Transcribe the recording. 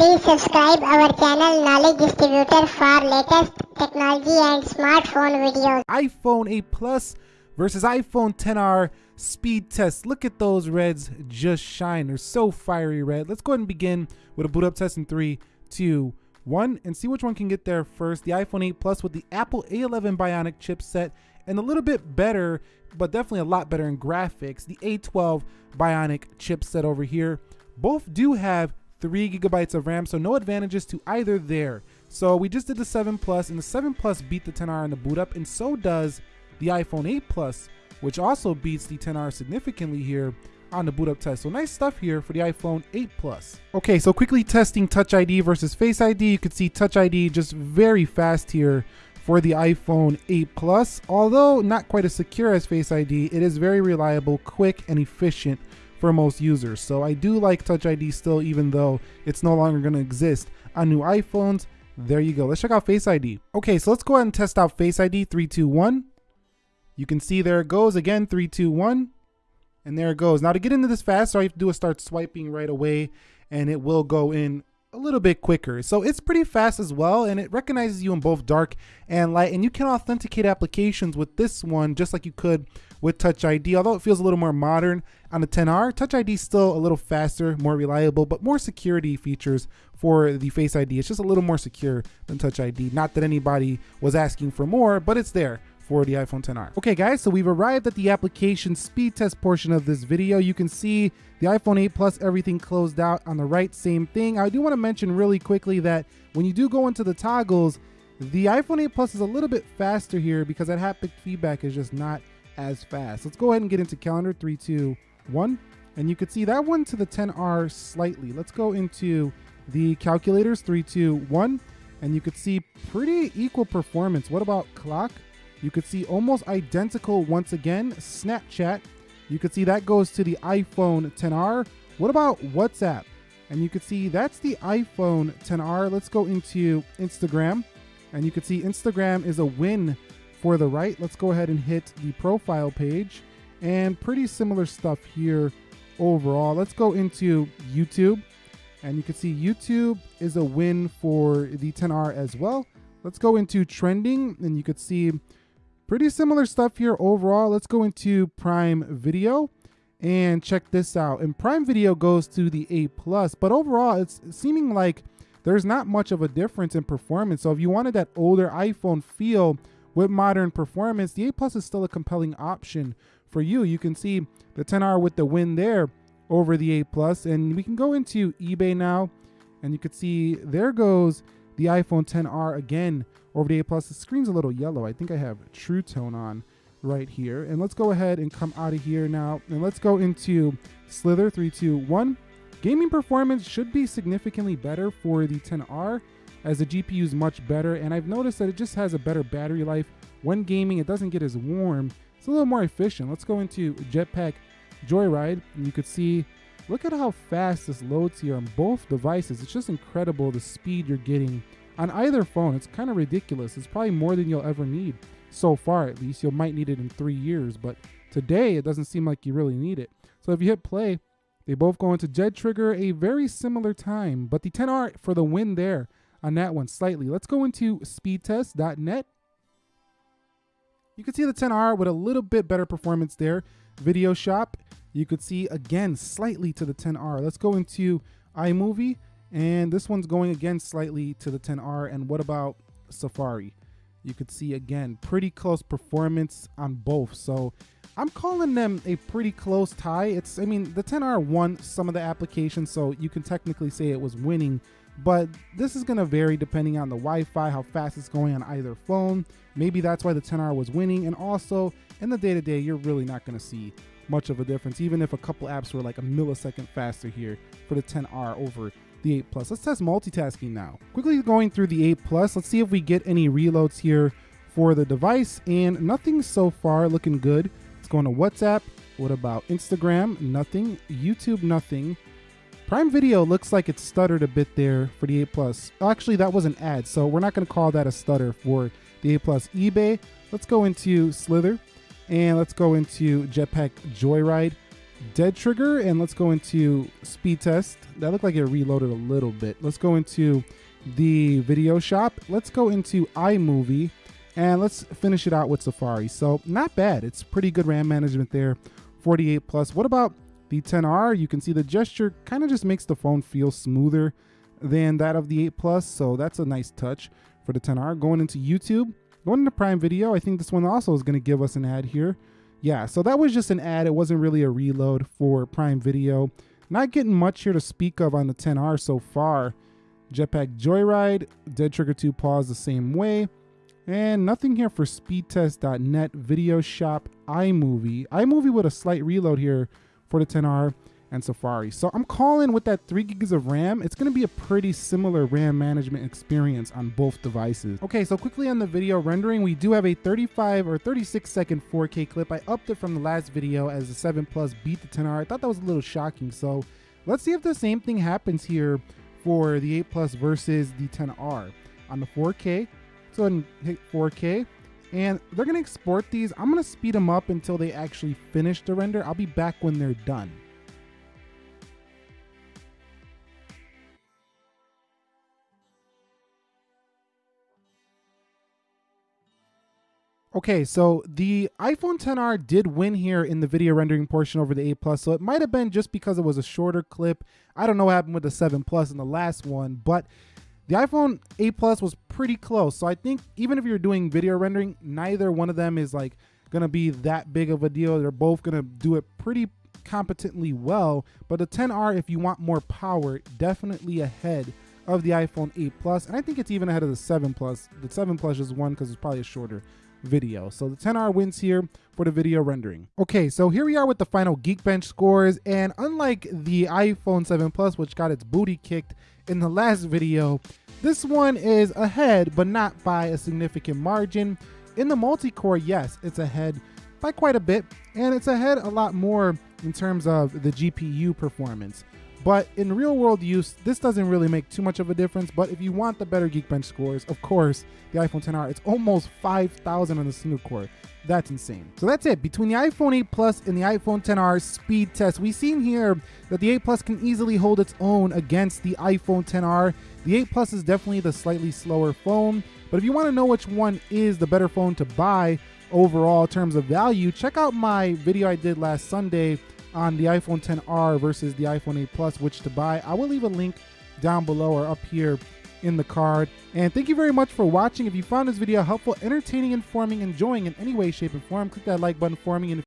Please subscribe our channel Knowledge Distributor for latest technology and smartphone videos. iPhone 8 Plus versus iPhone 10R speed test. Look at those reds just shine. They're so fiery red. Let's go ahead and begin with a boot up test in three, two, one, and see which one can get there first. The iPhone 8 Plus with the Apple A11 Bionic chipset and a little bit better, but definitely a lot better in graphics. The A12 Bionic chipset over here. Both do have three gigabytes of RAM, so no advantages to either there. So we just did the 7 Plus, and the 7 Plus beat the 10R in the boot up, and so does the iPhone 8 Plus, which also beats the 10R significantly here on the boot up test. So nice stuff here for the iPhone 8 Plus. Okay, so quickly testing Touch ID versus Face ID. You can see Touch ID just very fast here for the iPhone 8 Plus. Although not quite as secure as Face ID, it is very reliable, quick, and efficient for most users. So I do like Touch ID still, even though it's no longer going to exist on new iPhones. There you go. Let's check out Face ID. Okay, so let's go ahead and test out Face ID 321. You can see there it goes again 321. And there it goes. Now to get into this fast, all you have to do is start swiping right away and it will go in a little bit quicker. So it's pretty fast as well and it recognizes you in both dark and light and you can authenticate applications with this one just like you could with Touch ID. Although it feels a little more modern on the 10R, Touch ID is still a little faster, more reliable, but more security features for the Face ID. It's just a little more secure than Touch ID. Not that anybody was asking for more, but it's there for the iPhone 10R. Okay guys, so we've arrived at the application speed test portion of this video. You can see the iPhone 8 Plus, everything closed out on the right, same thing. I do wanna mention really quickly that when you do go into the toggles, the iPhone 8 Plus is a little bit faster here because that haptic feedback is just not as fast. Let's go ahead and get into calendar, three, two, one. And you could see that one to the 10R slightly. Let's go into the calculators, three, two, one. And you could see pretty equal performance. What about clock? You could see almost identical once again, Snapchat. You could see that goes to the iPhone 10R. What about WhatsApp? And you could see that's the iPhone 10R. Let's go into Instagram. And you could see Instagram is a win for the right. Let's go ahead and hit the profile page. And pretty similar stuff here overall. Let's go into YouTube. And you can see YouTube is a win for the 10R as well. Let's go into trending and you could see Pretty similar stuff here overall. Let's go into Prime Video and check this out. And Prime Video goes to the A+, Plus, but overall it's seeming like there's not much of a difference in performance. So if you wanted that older iPhone feel with modern performance, the 8 Plus is still a compelling option for you. You can see the 10R with the win there over the 8 And we can go into eBay now and you can see there goes the iPhone 10R again over the 8 Plus. The screen's a little yellow. I think I have True Tone on right here. And let's go ahead and come out of here now. And let's go into Slither 321. Gaming performance should be significantly better for the 10R as the GPU is much better. And I've noticed that it just has a better battery life. When gaming, it doesn't get as warm. It's a little more efficient. Let's go into Jetpack Joyride. And you could see Look at how fast this loads here on both devices. It's just incredible the speed you're getting on either phone. It's kind of ridiculous. It's probably more than you'll ever need so far at least. You might need it in three years, but today it doesn't seem like you really need it. So if you hit play, they both go into Dead Trigger a very similar time, but the 10R for the win there on that one slightly. Let's go into speedtest.net. You can see the 10R with a little bit better performance there. Video Shop you could see again slightly to the 10R. Let's go into iMovie and this one's going again slightly to the 10R. And what about Safari? You could see again pretty close performance on both. So I'm calling them a pretty close tie. It's I mean the 10R won some of the applications, so you can technically say it was winning. But this is going to vary depending on the Wi-Fi, how fast it's going on either phone. Maybe that's why the 10R was winning. And also in the day-to-day, -day, you're really not going to see much of a difference, even if a couple apps were like a millisecond faster here for the 10R over the 8 Plus. Let's test multitasking now. Quickly going through the 8 Plus, let's see if we get any reloads here for the device, and nothing so far looking good. Let's go into WhatsApp. What about Instagram? Nothing. YouTube, nothing. Prime Video looks like it stuttered a bit there for the 8 Plus. Actually, that was an ad, so we're not going to call that a stutter for the 8 Plus. eBay, let's go into Slither. And let's go into Jetpack Joyride. dead trigger and let's go into speed test. That looked like it reloaded a little bit. Let's go into the video shop. Let's go into iMovie and let's finish it out with Safari. So not bad. It's pretty good RAM management there. 48 plus. What about the 10R? You can see the gesture kind of just makes the phone feel smoother than that of the 8 Plus. So that's a nice touch for the 10R. Going into YouTube, going into Prime Video. I think this one also is going to give us an ad here. Yeah, so that was just an ad. It wasn't really a reload for Prime Video. Not getting much here to speak of on the 10R so far. Jetpack Joyride, Dead Trigger 2 pause the same way. And nothing here for speedtest.net, Video Shop, iMovie. iMovie with a slight reload here for the 10R and Safari. So I'm calling with that 3 gigs of RAM, it's going to be a pretty similar RAM management experience on both devices. Okay, so quickly on the video rendering, we do have a 35 or 36 second 4K clip. I upped it from the last video as the 7 Plus beat the 10R. I thought that was a little shocking. So let's see if the same thing happens here for the 8 Plus versus the 10R. On the 4K, so and hit 4K. And they're to export these. I'm to speed them up until they actually finish the render. I'll be back when they're done. Okay, so the iPhone 10R did win here in the video rendering portion over the 8 Plus, so it might have been just because it was a shorter clip. I don't know what happened with the 7 Plus in the last one, but the iPhone 8 Plus was pretty close. So I think even if you're doing video rendering, neither one of them is like gonna be that big of a deal. They're both gonna do it pretty competently well. But the 10R, if you want more power, definitely ahead of the iPhone 8 Plus, and I think it's even ahead of the 7 Plus. The 7 Plus is one because it's probably a shorter video. So the 10R wins here for the video rendering. Okay, so here we are with the final Geekbench scores, and unlike the iPhone 7 Plus, which got its booty kicked in the last video, this one is ahead, but not by a significant margin. In the multi-core, yes, it's ahead by quite a bit, and it's ahead a lot more in terms of the GPU performance. But in real world use, this doesn't really make too much of a difference. But if you want the better Geekbench scores, of course, the iPhone 10R, it's almost 5,000 on the single core. That's insane. So that's it. Between the iPhone 8 Plus and the iPhone 10R speed test, we've seen here that the 8 Plus can easily hold its own against the iPhone 10R. The 8 Plus is definitely the slightly slower phone. But if you want to know which one is the better phone to buy overall in terms of value, check out my video I did last Sunday on the iPhone 10R versus the iPhone 8 Plus, which to buy. I will leave a link down below or up here in the card. And thank you very much for watching. If you found this video helpful, entertaining, informing, enjoying in any way, shape, and form, click that like button for me. And